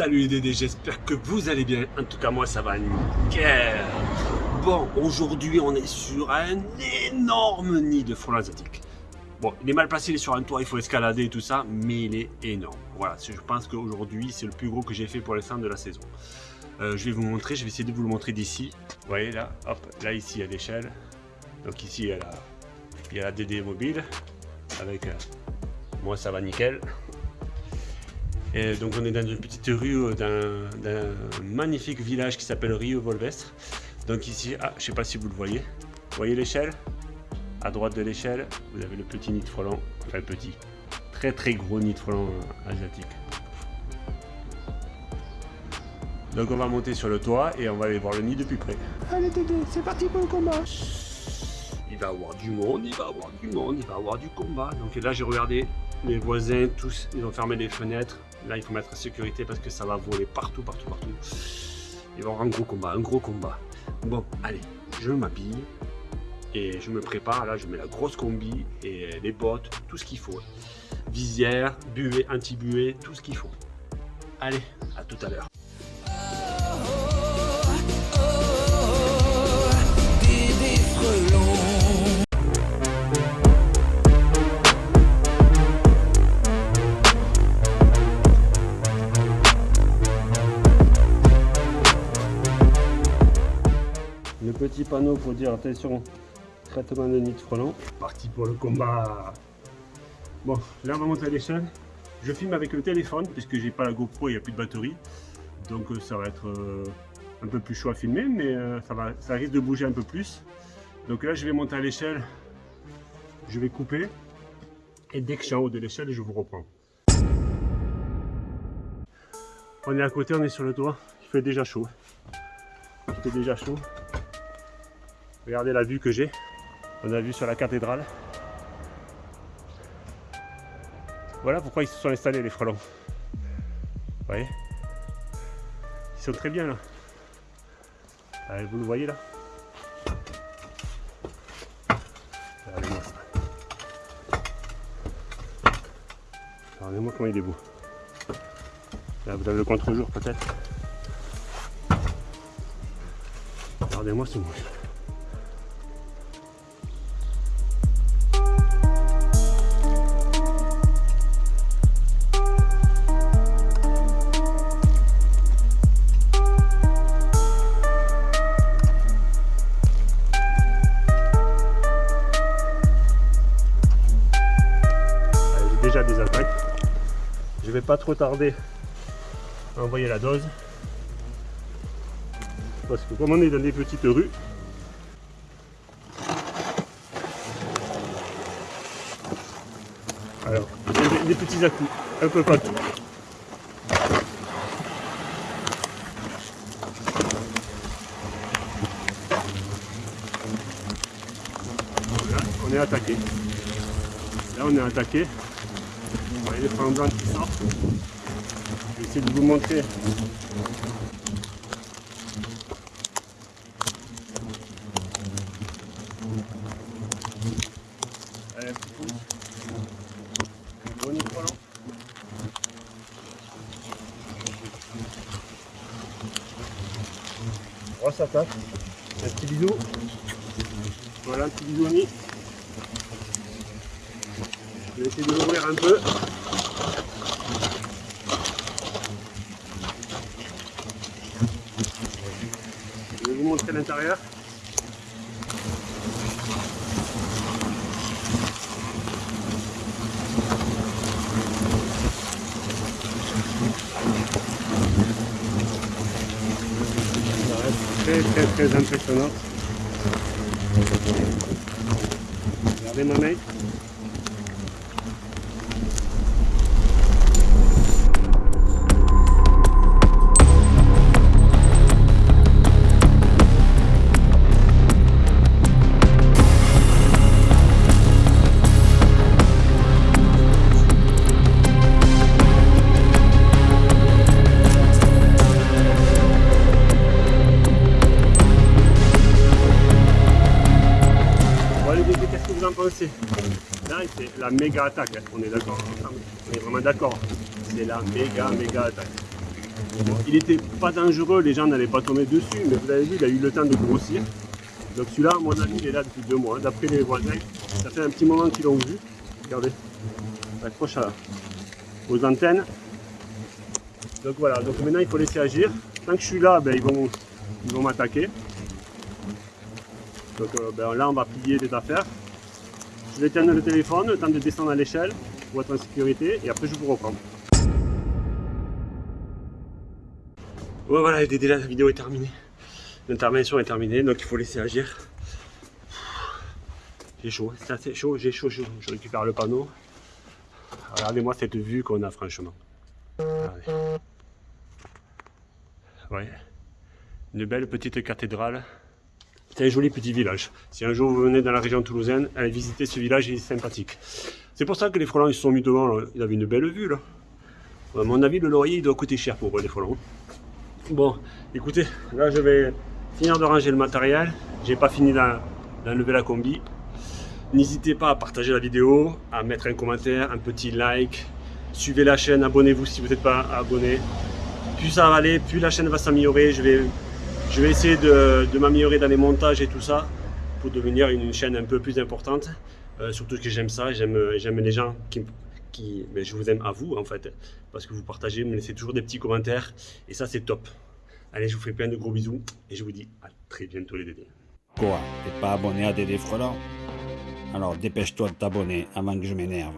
Salut les Dédés, j'espère que vous allez bien. En tout cas, moi, ça va nickel. Bon, aujourd'hui, on est sur un énorme nid de frelons asiatiques. Bon, il est mal placé, il est sur un toit, il faut escalader et tout ça, mais il est énorme. Voilà, je pense qu'aujourd'hui, c'est le plus gros que j'ai fait pour l'instant de la saison. Euh, je vais vous montrer, je vais essayer de vous le montrer d'ici. Vous voyez là, hop, là ici il y a l'échelle. Donc ici il y a la, il y a la DD mobile. Avec euh, moi ça va nickel. Et donc on est dans une petite rue euh, d'un magnifique village qui s'appelle Rio Volvestre. Donc ici, ah, je sais pas si vous le voyez. Vous voyez l'échelle? À droite de l'échelle, vous avez le petit nid de frelon. Enfin petit. Très très gros nid de frelon asiatique. Donc on va monter sur le toit et on va aller voir le nid de plus près. Allez Tété, c'est parti pour le combat Il va y avoir du monde, il va y avoir du monde, il va y avoir du combat. Donc là j'ai regardé, les voisins tous, ils ont fermé les fenêtres. Là il faut mettre sécurité parce que ça va voler partout, partout, partout. Il va y avoir un gros combat, un gros combat. Bon, allez, je m'habille et je me prépare. Là je mets la grosse combi et les bottes, tout ce qu'il faut. Visière, buée, anti-buée, tout ce qu'il faut. Allez, à tout à l'heure. Panneau pour dire attention, traitement de nid de frelon. Parti pour le combat. Bon, là on va monter à l'échelle. Je filme avec le téléphone puisque j'ai pas la GoPro il n'y a plus de batterie. Donc euh, ça va être euh, un peu plus chaud à filmer, mais euh, ça, va, ça risque de bouger un peu plus. Donc là je vais monter à l'échelle, je vais couper. Et dès que je suis en haut de l'échelle, je vous reprends. On est à côté, on est sur le toit. Il fait déjà chaud. Il fait déjà chaud. Regardez la vue que j'ai. On a vu sur la cathédrale. Voilà pourquoi ils se sont installés les frelons. Vous voyez? Ils sont très bien là. Allez, vous le voyez là? Regardez-moi ça. Regardez-moi comment il est beau. Là vous avez le contre-jour peut-être? Regardez-moi ce mouche. Attaques. Je vais pas trop tarder à envoyer la dose. Parce que comme on est dans des petites rues, alors des, des petits à coups un peu partout. Là, on est attaqué. Là, on est attaqué voyez les qui sortent. Je vais essayer de vous montrer. Allez. Bon frelon. Grosse attaque. Un petit bisou. Voilà un petit bisou nid. Je vais essayer de l'ouvrir un peu. Je vais vous montrer l'intérieur. très très très impressionnant. Regardez ma main. La méga attaque, hein. on est d'accord On est vraiment d'accord. C'est la méga, méga attaque. il était pas dangereux, les gens n'allaient pas tomber dessus, mais vous avez vu, il a eu le temps de grossir. Donc celui-là, mon ami, il est là depuis deux mois. D'après les voisins, ça fait un petit moment qu'ils l'ont vu. Regardez, accroche aux antennes. Donc voilà, donc maintenant il faut laisser agir. Tant que je suis là, ben, ils vont, ils vont m'attaquer. Donc euh, ben, là, on va plier les affaires. Je vais le téléphone, le temps de descendre à l'échelle pour être en sécurité, et après je vous reprends. voilà, déjà la vidéo est terminée. L'intervention est terminée, donc il faut laisser agir. J'ai chaud, c'est assez chaud, j'ai chaud, chaud. Je récupère le panneau. Regardez-moi cette vue qu'on a franchement. Ouais. Une belle petite cathédrale. C'est un joli petit village. Si un jour vous venez dans la région toulousaine, allez visiter ce village, il est sympathique. C'est pour ça que les frelons ils se sont mis devant, ils avaient une belle vue là. À mon avis, le laurier il doit coûter cher pour les frelons. Bon, écoutez, là je vais finir de ranger le matériel. J'ai pas fini d'enlever la combi. N'hésitez pas à partager la vidéo, à mettre un commentaire, un petit like. Suivez la chaîne, abonnez-vous si vous n'êtes pas abonné. Plus ça va aller, plus la chaîne va s'améliorer. Je vais, je vais essayer de, m'améliorer dans les montages et tout ça pour devenir une, chaîne un peu plus importante. Euh, surtout que j'aime ça, j'aime les gens qui, je vous aime à vous en fait, parce que vous partagez, me laissez toujours des petits commentaires, et ça c'est top. Allez, je vous fais plein de gros bisous, et je vous dis à très bientôt les Dédés. Quoi T'es pas abonné à Dédé Frelant Alors dépêche-toi de t'abonner avant que je m'énerve.